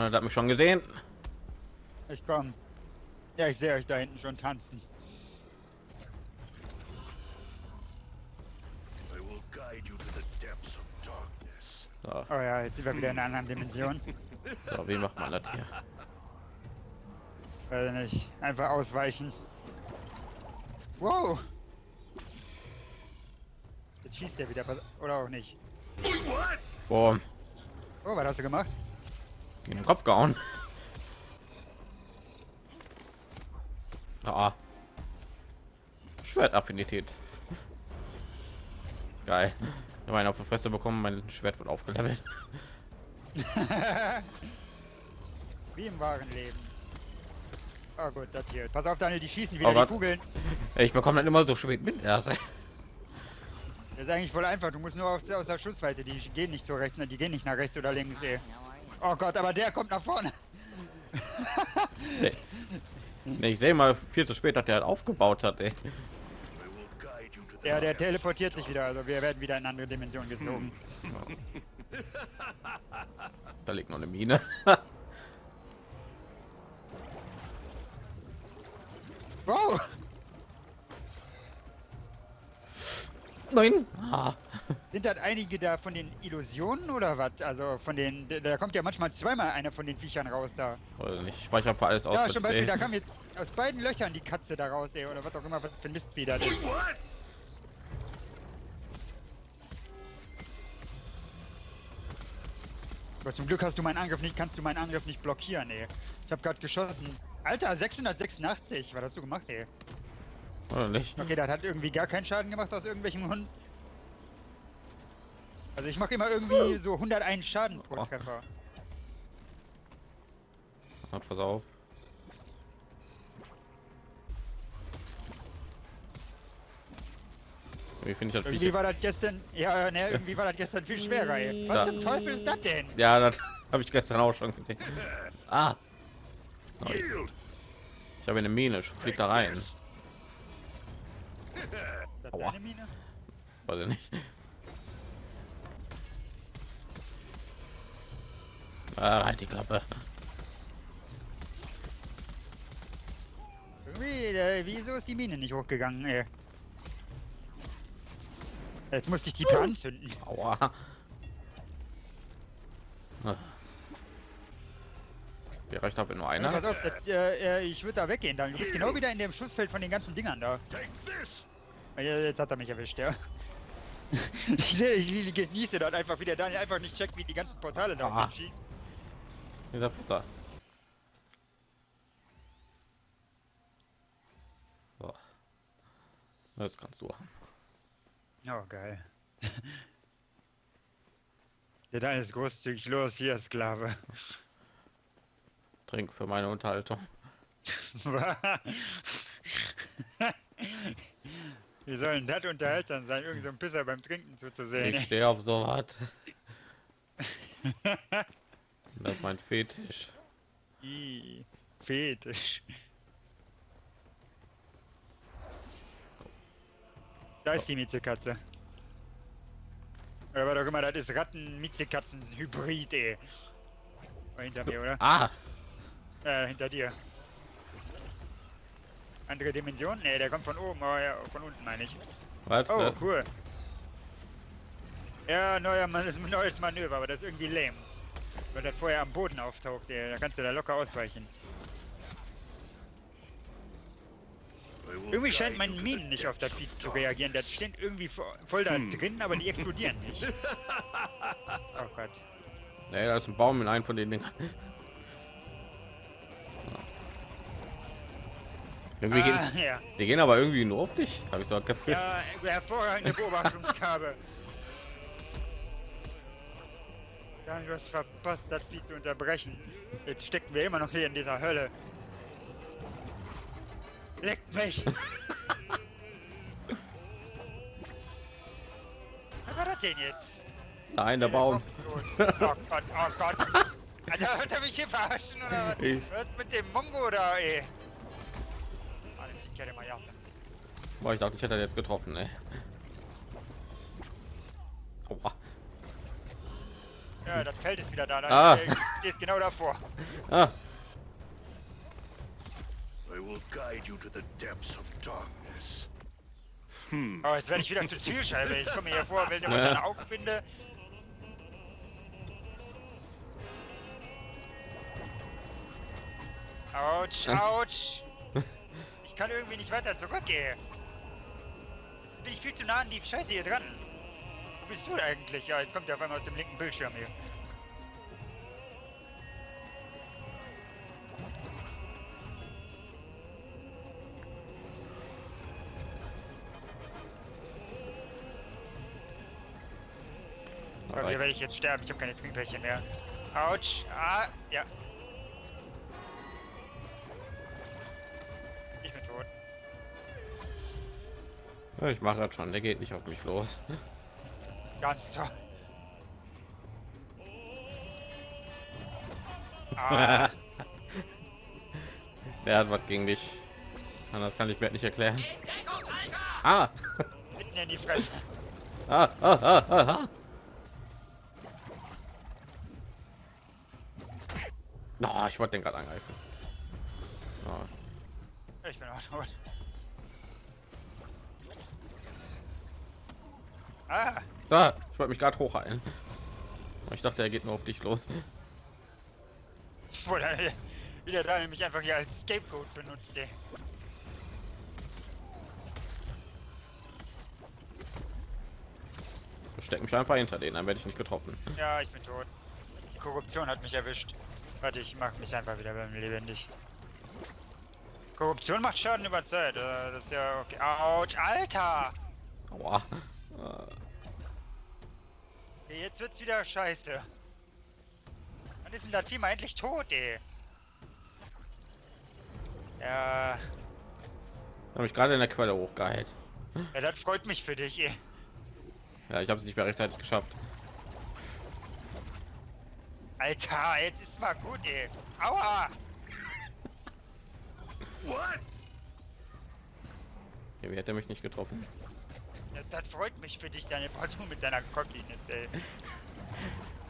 Er hat mich schon gesehen. Ich komm. Ja, ich sehe euch da hinten schon tanzen. So, Oh ja, jetzt sind wir wieder in einer anderen Dimension. so wie macht man das hier? Weiß nicht. Einfach ausweichen. Wow! Jetzt schießt der wieder, oder auch nicht. Boom. Oh, was hast du gemacht? Gegen den Kopf gehauen. Ah. Schwertaffinität. Geil. Ich habe einen auf die Fresse bekommen, mein Schwert wird aufgelevelt. Wie im wahren Leben. Oh gut, das hier. Pass auf, Daniel, die schießen wieder Oh die. Kugeln. Ich bekomme dann immer so spät mit. erst. Das ist eigentlich voll einfach. Du musst nur aus, aus der Schussweite. Die gehen nicht so rechts, ne? die gehen nicht nach rechts oder links. Ey. Oh Gott, aber der kommt nach vorne. Nee. Nee, ich sehe mal viel zu spät, dass der halt aufgebaut hat. Ey. Ja, der teleportiert sich wieder. Also wir werden wieder in andere Dimensionen gezogen. Da liegt noch eine Mine. Wow! Nein. Ah. Sind das einige da von den Illusionen oder was? Also von den. Da kommt ja manchmal zweimal einer von den Viechern raus da. Nicht. Ich speichere für alles aus. Ja, zum Beispiel, da kam jetzt aus beiden Löchern die Katze da raus, ey, oder was auch immer, was für ein Mist wieder das? Aber zum Glück hast du meinen Angriff nicht, kannst du meinen Angriff nicht blockieren, ey. Ich habe gerade geschossen. Alter, 686, was hast du gemacht, ey? Oder nicht. Okay, das hat irgendwie gar keinen Schaden gemacht aus irgendwelchen Hunden. Also ich mache immer irgendwie so 101 Schaden pro Oh. Treffer. Ah, pass auf. Wie finde ich das Irgendwie Viech? war das gestern, ja, ne, irgendwie war das gestern viel schwerer, ey. Was Ja. zum Teufel ist das denn? Ja, das habe ich gestern auch schon gesehen. Ah, Yield. ich habe eine Mine. Fliegt da rein. Aua. Weiß ich nicht. Ah, halt die Klappe. Äh, wieso ist die Mine nicht hochgegangen, ey? Jetzt musste ich die per anzünden. Aua. Ah. Hier reicht aber nur Pass einer. auf, das, äh, äh, ich würde da weggehen, dann. Du bist genau wieder in dem Schussfeld von den ganzen Dingern da. Jetzt hat er mich erwischt, ja. Ich, seh- ich genieße dort einfach, wie der Daniel einfach nicht checkt, wie die ganzen Portale da Ah. schießt. Dieser Pisser. So. Das kannst du haben. Oh, geil. Der Daniel ist großzügig. Los, hier, Sklave. Trink für meine Unterhaltung. Wie sollen das unterhaltsam sein, irgend so ein Pisser beim Trinken zuzusehen? Ich stehe auf so was. Das ist mein Fetisch. Ih, Fetisch. Da ist die Miezekatze. Oder was auch immer, das ist Ratten-Miezekatzen-Hybrid, ey. Hinter mir, oder? Ah, Äh, hinter dir. Andere Dimension? Ne, der kommt von oben, oh, ja, von unten meine ich. was? Oh, cool. Ja, neuer Man neues Manöver, aber das ist irgendwie lame. Weil das vorher am Boden auftaucht, ey. da kannst du da locker ausweichen. Irgendwie scheint mein Minen the nicht auf das Vieh zu reagieren. Das steht irgendwie vo- voll da drin, aber die explodieren nicht. Oh Gott. Nee, da ist ein Baum in einem von den Dingern. Irgendwie Ah, gehen, ja. die gehen aber irgendwie nur auf dich. Habe ich so gefühlt. Ja, hervorragende Beobachtungsgabe. Dann du hast verpasst, das Vieh zu unterbrechen. Jetzt stecken wir immer noch hier in dieser Hölle. Leckt mich! Was war das denn jetzt? Nein, der Baum. Oh Gott, oh Gott. Alter, wird er mich hier verarschen oder was? Ich- Was mit dem Mongo da, ey? Alles, ich kenne mal ja. Boah, ich dachte, ich hätte ihn jetzt getroffen, ey. Aua. Ja, das Feld ist wieder da. da Ah. äh, stehst genau davor. Ah, I will guide you to the depths of darkness. Oh, jetzt werde ich wieder zur Zielscheibe. Ich komme hier vor, wenn ich Ja. meine Augen binde. Autsch, autsch. Ich kann irgendwie nicht weiter zurückgehen. Jetzt bin ich viel zu nah an die Scheiße hier dran. Bist du eigentlich? Ja, jetzt kommt er auf einmal aus dem linken Bildschirm hier. Aber hier werde ich jetzt sterben. Ich habe keine Trinkbällchen mehr. Autsch. Ah, ja. Ich bin tot. Ja, ich mache das schon. Der geht nicht auf mich los. Ganz toll. Ah, Der hat was gegen dich. Anders kann ich mir nicht erklären. Ah, mitten in die Fresse. ah, ah, ah, ah, ah. No, ich wollte den gerade angreifen. Oh. Ich bin auch tot. Ah, Da, ich wollte mich gerade hochheilen. Ich dachte, er geht nur auf dich los. wo der, wie der da mich einfach hier als Scapegoat benutzt, ey. Steck mich einfach hinter denen, dann werde ich nicht getroffen. Ja, ich bin tot. Die Korruption hat mich erwischt. Warte, ich mach mich einfach wieder beim lebendig. Korruption macht Schaden über Zeit. äh, Das ist ja okay. Autsch, Alter! Aua. Okay, jetzt wird's wieder scheiße. Wann ist denn das Vieh mal endlich tot, ey? Ja, habe ich gerade in der Quelle hochgeheilt. ja, das freut mich für dich, ey. Ja, ich habe es nicht mehr rechtzeitig geschafft. Alter, jetzt ist mal gut, ey. Aua! What? Irgendwie hätte er mich nicht getroffen. Das, freut mich für dich, deine Portion mit deiner Cockiness, ey.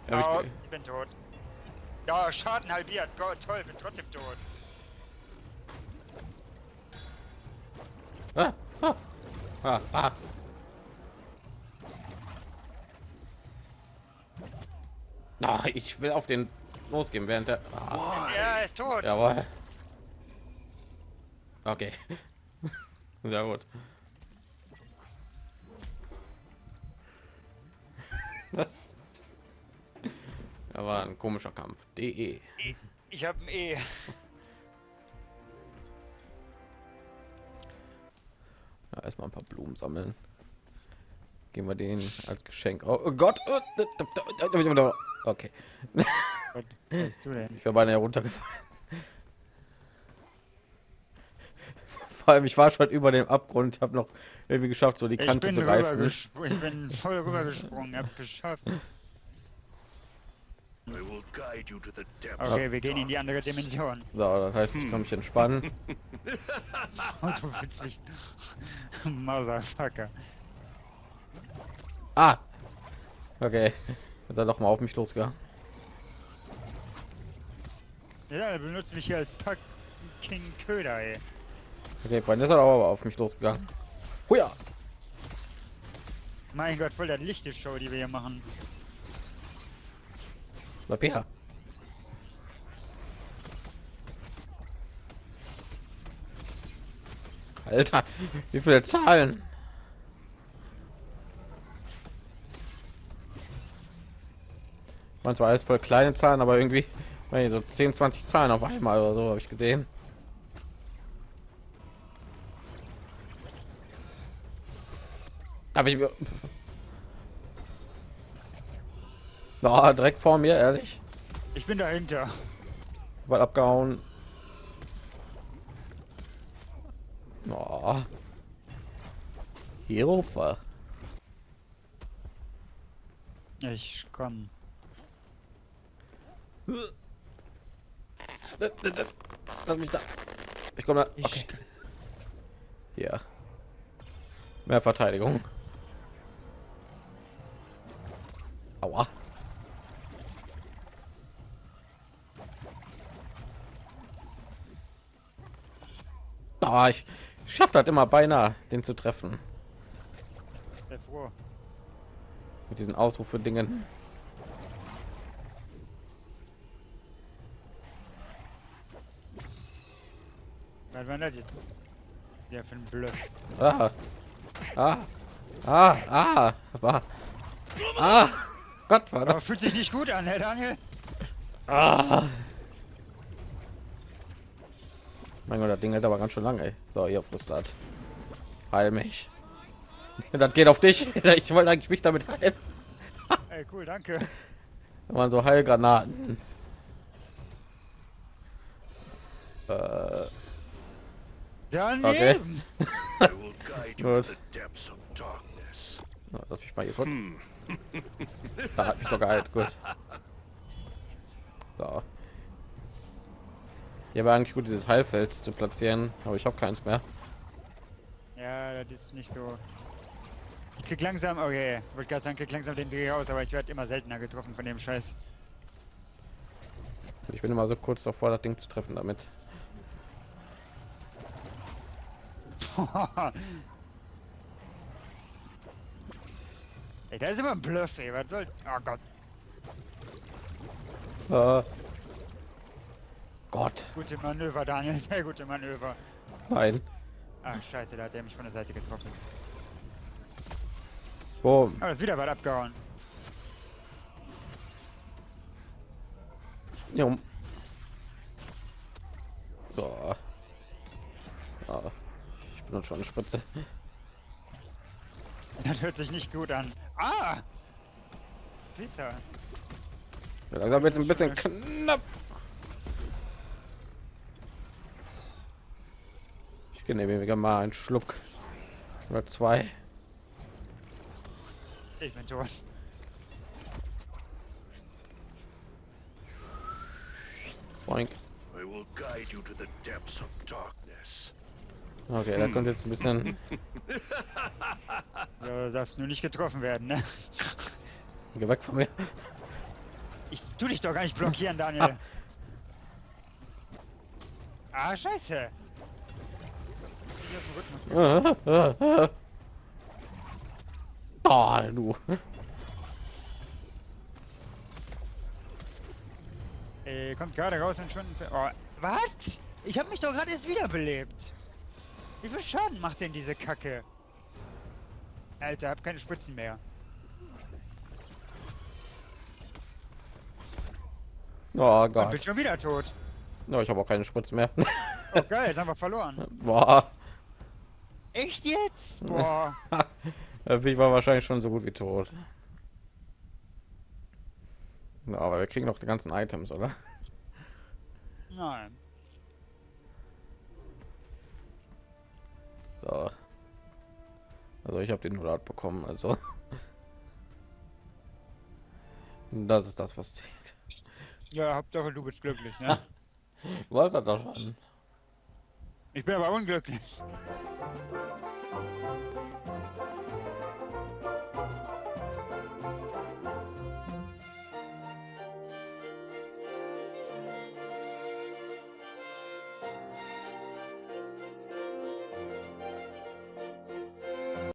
Hab Oh, ich, ich bin tot. Ja, Schaden halbiert. Gott, toll, bin trotzdem tot. ah, ah, ah, ah. Na, ich will auf den losgehen, während der. Ah, Ja, er ist tot. jawohl. Okay. Sehr gut. Ja, war ein komischer Kampf. DE. Ich, ich hab ein E. Ja, erstmal ein paar Blumen sammeln. Geben wir den als Geschenk. Oh, oh Gott! Okay, Was bist du denn? ich wäre beinahe heruntergefallen. Vor allem, ich war schon über dem Abgrund. Ich habe noch irgendwie geschafft, so die Ich Kante zu greifen. rübergesprungen. ich bin voll rübergesprungen, hab geschafft. Okay, wir gehen in die andere. Dimension. So, das heißt, ich kann mich entspannen. Oh, du willst mich... Motherfucker. Ah! Okay. Ist er doch mal auf mich losgegangen. Ja, er benutzt mich hier als fucking Köder, ey. Okay, Freunde, ist er aber auf mich losgegangen. Huja! Mein Gott, voll der lichte Show, die wir hier machen. Bleib her. Alter, wie viele Zahlen? Man zwar alles voll kleine Zahlen, aber irgendwie so 10, 20 Zahlen auf einmal oder so habe ich gesehen. Aber ich mir Na, direkt vor mir, ehrlich. Ich bin dahinter. Weil abgehauen. Oh. Hilfe. Ich komm. Lass mich da. Ich komme da. Ich Okay. Hier. Mehr Verteidigung. Aua. Da, oh, ich schafft das immer beinahe, den zu treffen. Mit diesen Ausrufe-Dingen. Was für ein Ah. Ah. Ah. Ah. Ah. ah. Gott, war Aber das? fühlt sich nicht gut an, Herr Daniel. Ah. Mein Gott, das Ding hält aber ganz schön lange. Ey. So, ihr frisst das. Heil mich. Das geht auf dich. Ich wollte eigentlich mich damit heilen. Ey, cool, danke. Da waren so Heilgranaten. Äh, Daneben. To Gut. lass mich mal hier kurz. Da hat mich doch geheilt. Gut. So. Hier war eigentlich gut, dieses Heilfeld zu platzieren, aber ich habe keins mehr. Ja, das ist nicht so. Ich krieg langsam, okay, wollte gerade sagen, krieg langsam den Dreh raus, aber ich werde immer seltener getroffen von dem Scheiß. Ich bin immer so kurz davor, das Ding zu treffen damit. ey, da ist immer ein Bluff, ey, was soll. Oh Gott, Äh. Gott, gute Manöver, Daniel, sehr gute Manöver. nein. Ach, scheiße, da hat er mich von der Seite getroffen. Boom. Aber ist wieder was abgehauen. Jo. So. So. Ich benutze schon eine Spritze. Das hört sich nicht gut an. Ah! Peter. Ja, langsam wird es ein bisschen knapp. Ich genehmige mal einen Schluck oder zwei. Ich bin tot. Boink. I will guide you to the depths of darkness. Okay, da kommt jetzt ein bisschen. Du darfst nur nicht getroffen werden, ne? Geh weg von mir. Ich tu dich doch gar nicht blockieren, Daniel. Ah, scheiße. Dem Rhythmus. Ah, du. Ey, kommt gerade raus und schon. Oh, was? Ich hab mich doch gerade erst wiederbelebt. Wie viel Schaden macht denn diese Kacke? Alter, hab keine Spritzen mehr. Oh Und bin Gott. schon wieder tot. No, ich habe auch keine Spritze mehr. Oh geil, jetzt haben wir verloren. Boah. Echt jetzt? Boah. ich war wahrscheinlich schon so gut wie tot. Ja, aber wir kriegen noch die ganzen Items, oder? Nein. So. Also ich habe den 100 bekommen, also. Das ist das, was zählt. Ja, Hauptsache du bist glücklich, ne? Was hat das schon? Ich bin aber unglücklich.